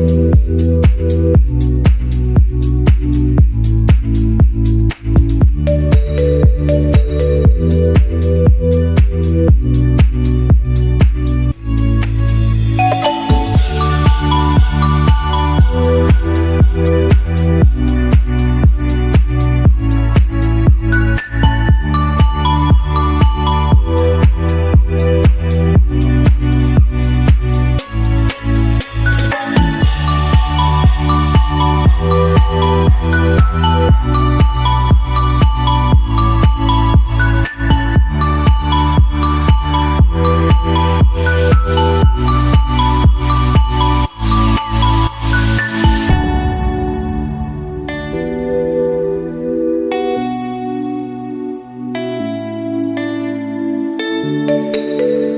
Thank Música